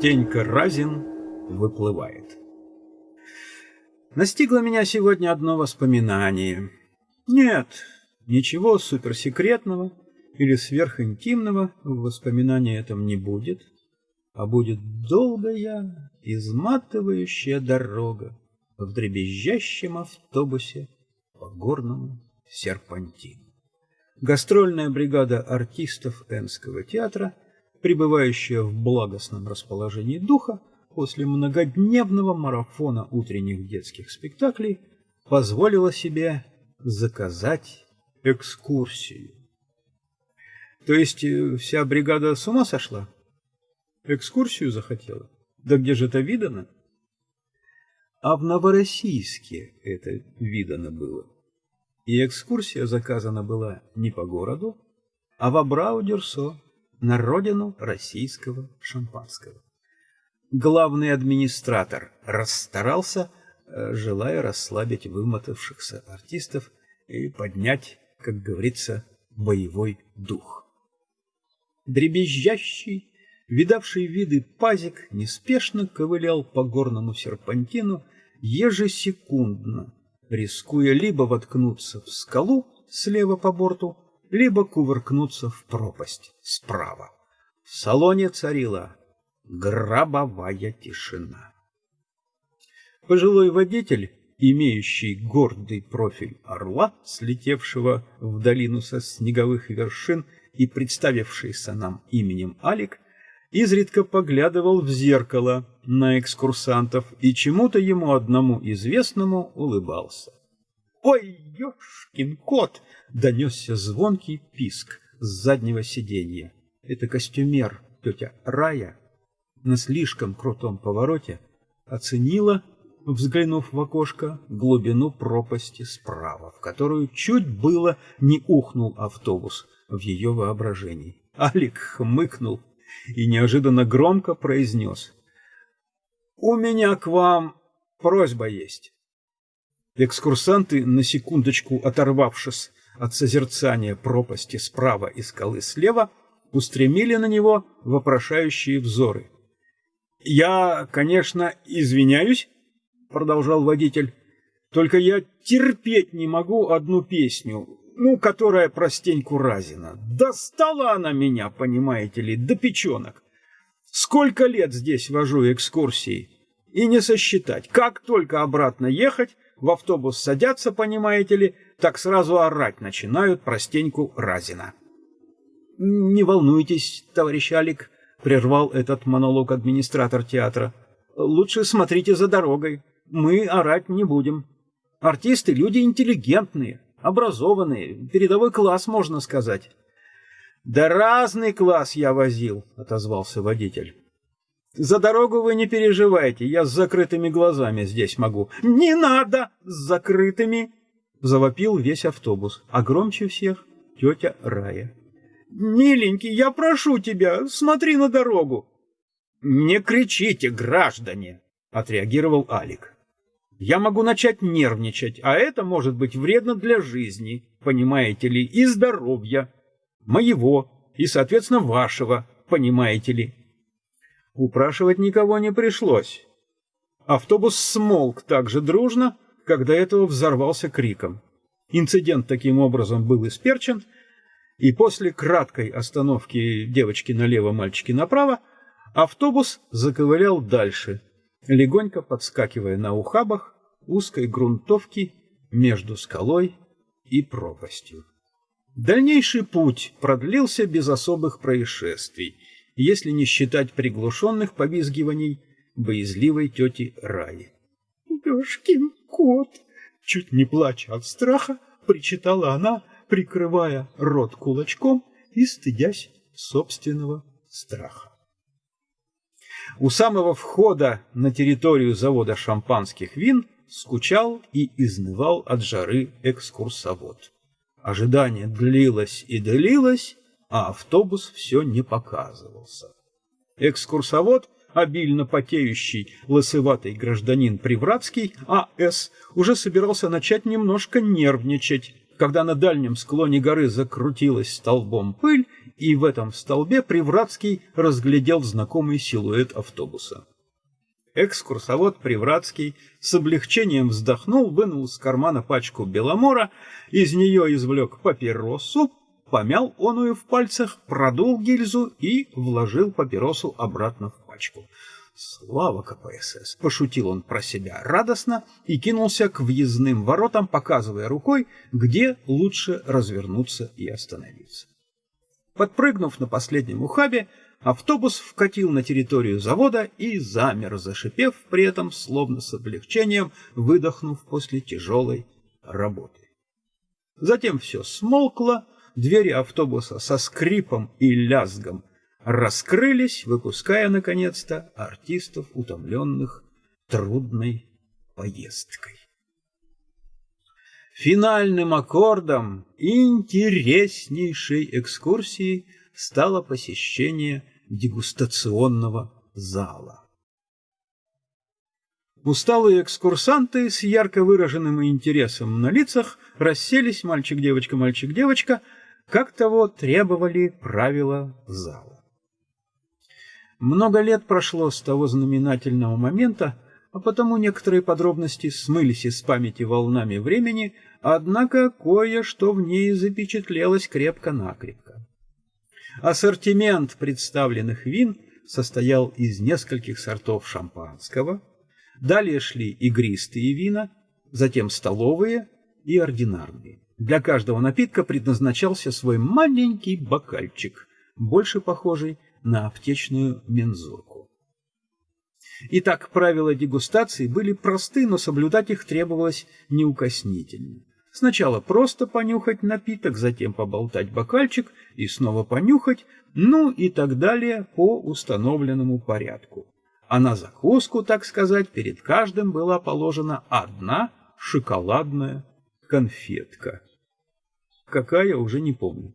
Стенька Разин выплывает. Настигло меня сегодня одно воспоминание. Нет, ничего суперсекретного или сверхинтимного в воспоминании этом не будет, а будет долгая, изматывающая дорога в дребезжащем автобусе по горному серпантину. Гастрольная бригада артистов Энского театра, пребывающая в благостном расположении духа после многодневного марафона утренних детских спектаклей, позволила себе заказать экскурсию. То есть э, вся бригада с ума сошла? Экскурсию захотела? Да где же это видано? А в Новороссийске это видано было. И экскурсия заказана была не по городу, а в Абрау-Дюрсо, на родину российского шампанского. Главный администратор расстарался, э, желая расслабить вымотавшихся артистов и поднять, как говорится, боевой дух. Дребезжащий, видавший виды пазик, неспешно ковылял по горному серпантину ежесекундно, рискуя либо воткнуться в скалу слева по борту, либо кувыркнуться в пропасть справа. В салоне царила гробовая тишина. Пожилой водитель, имеющий гордый профиль орла, слетевшего в долину со снеговых вершин и представившийся нам именем Алик, изредка поглядывал в зеркало на экскурсантов и чему-то ему одному известному улыбался. «Ой, ёшкин кот!» — донесся звонкий писк с заднего сиденья. Это костюмер, тетя Рая, на слишком крутом повороте оценила, взглянув в окошко, глубину пропасти справа, в которую чуть было не ухнул автобус в ее воображении. Алик хмыкнул и неожиданно громко произнес. «У меня к вам просьба есть». Экскурсанты, на секундочку оторвавшись от созерцания пропасти справа и скалы слева, устремили на него вопрошающие взоры. «Я, конечно, извиняюсь», — продолжал водитель, — «только я терпеть не могу одну песню, ну, которая про Стеньку Разина. Достала она меня, понимаете ли, до печенок. Сколько лет здесь вожу экскурсии, и не сосчитать. Как только обратно ехать, в автобус садятся, понимаете ли, так сразу орать начинают про Стеньку Разина. «Не волнуйтесь, товарищ Алик», — прервал этот монолог администратор театра. «Лучше смотрите за дорогой. Мы орать не будем. Артисты — люди интеллигентные, образованные, передовой класс, можно сказать. Да разный класс я возил, отозвался водитель. За дорогу вы не переживайте, я с закрытыми глазами здесь могу. Не надо с закрытыми, завопил весь автобус, а громче всех тетя Рая. Миленький, я прошу тебя, смотри на дорогу. Не кричите, граждане, отреагировал Алик. Я могу начать нервничать, а это может быть вредно для жизни, понимаете ли, и здоровья. Моего и, соответственно, вашего, понимаете ли. Упрашивать никого не пришлось. Автобус смолк так же дружно, когда этого взорвался криком. Инцидент таким образом был исперчен, и после краткой остановки девочки налево, мальчики направо, автобус заковылял дальше, легонько подскакивая на ухабах узкой грунтовки между скалой и пропастью. Дальнейший путь продлился без особых происшествий, если не считать приглушенных повизгиваний боязливой тети Раи. «Ёшкин кот!» Чуть не плача от страха, причитала она, прикрывая рот кулачком и стыдясь собственного страха. У самого входа на территорию завода шампанских вин скучал и изнывал от жары экскурсовод. Ожидание длилось и длилось, а автобус все не показывался. Экскурсовод, обильно потеющий лысыватый гражданин Привратский, А.С., уже собирался начать немножко нервничать, когда на дальнем склоне горы закрутилась столбом пыль и в этом столбе Привратский разглядел знакомый силуэт автобуса. Экскурсовод Привратский с облегчением вздохнул, вынул из кармана пачку беломора, из нее извлек папиросу, помял оную в пальцах, продул гильзу и вложил папиросу обратно в пачку. «Слава КПСС!» — пошутил он про себя радостно и кинулся к въездным воротам, показывая рукой, где лучше развернуться и остановиться. Подпрыгнув на последнем ухабе, автобус вкатил на территорию завода и замер, зашипев при этом, словно с облегчением, выдохнув после тяжелой работы. Затем все смолкло, двери автобуса со скрипом и лязгом раскрылись, выпуская, наконец-то, артистов, утомленных трудной поездкой. Финальным аккордом интереснейшей экскурсии стало посещение дегустационного зала. Усталые экскурсанты с ярко выраженным интересом на лицах расселись мальчик-девочка, мальчик-девочка, как того требовали правила зала. Много лет прошло с того знаменательного момента, а потому некоторые подробности смылись из памяти волнами времени, однако кое-что в ней запечатлелось крепко-накрепко. Ассортимент представленных вин состоял из нескольких сортов шампанского, далее шли игристые вина, затем столовые и ординарные. Для каждого напитка предназначался свой маленький бокальчик, больше похожий на аптечную мензурку. Итак, правила дегустации были просты, но соблюдать их требовалось неукоснительно. Сначала просто понюхать напиток, затем поболтать бокальчик и снова понюхать, ну и так далее по установленному порядку. А на закуску, так сказать, перед каждым была положена одна шоколадная конфетка. Какая, уже не помню.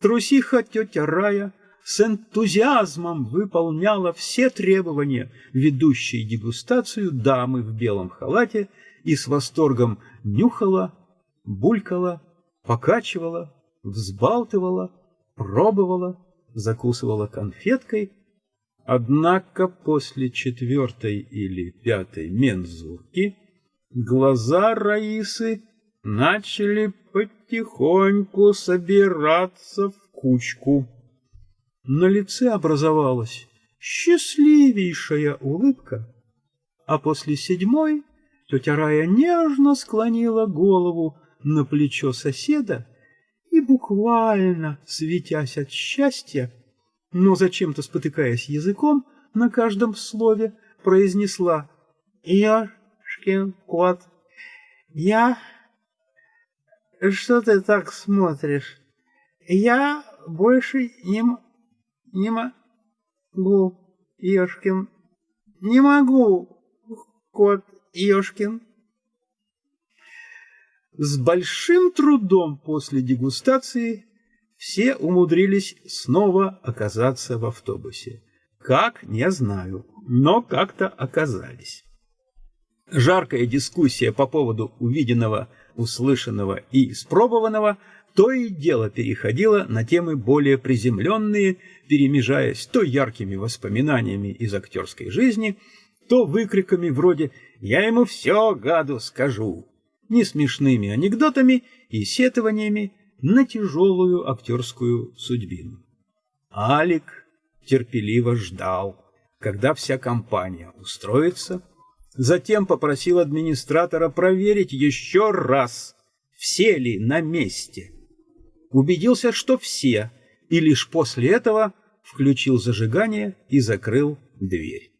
Трусиха тетя Рая с энтузиазмом выполняла все требования ведущей дегустацию дамы в белом халате и с восторгом нюхала, булькала, покачивала, взбалтывала, пробовала, закусывала конфеткой. Однако после четвертой или пятой мензурки глаза Раисы начали потихоньку собираться в кучку. На лице образовалась счастливейшая улыбка, а после седьмой тетя Рая нежно склонила голову на плечо соседа и буквально, светясь от счастья, но зачем-то спотыкаясь языком на каждом слове, произнесла «Ёшкин кот, я...» «Что ты так смотришь? Я больше не не могу, Ёшкин. Не могу, кот Ёшкин. С большим трудом после дегустации все умудрились снова оказаться в автобусе. Как, не знаю, но как-то оказались. Жаркая дискуссия по поводу увиденного, услышанного и испробованного – то и дело переходило на темы более приземленные, перемежаясь то яркими воспоминаниями из актерской жизни, то выкриками вроде «Я ему все, гаду, скажу!» несмешными анекдотами и сетованиями на тяжелую актерскую судьбину. Алик терпеливо ждал, когда вся компания устроится, затем попросил администратора проверить еще раз, все ли на месте убедился, что все, и лишь после этого включил зажигание и закрыл дверь.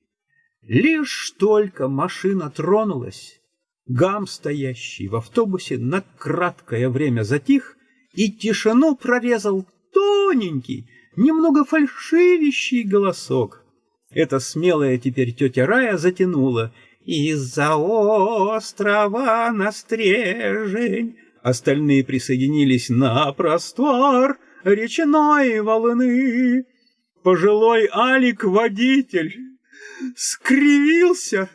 Лишь только машина тронулась, гам, стоящий в автобусе, на краткое время затих, и тишину прорезал тоненький, немного фальшивящий голосок. Эта смелая теперь тетя Рая затянула «Из-за острова на стрежень Остальные присоединились на простор речной волны. Пожилой Алик-водитель скривился,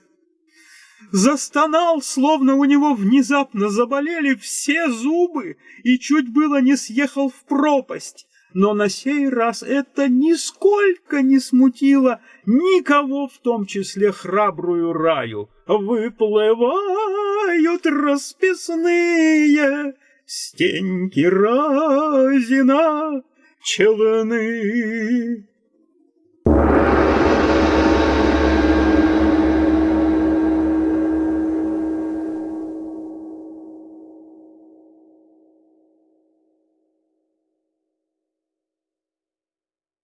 застонал, словно у него внезапно заболели все зубы и чуть было не съехал в пропасть. Но на сей раз это нисколько не смутило никого, в том числе храбрую раю. Выплывают расписные стеньки разина челны.